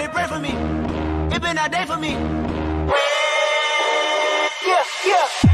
Somebody pray for me. It been a day for me. Yeah, yeah.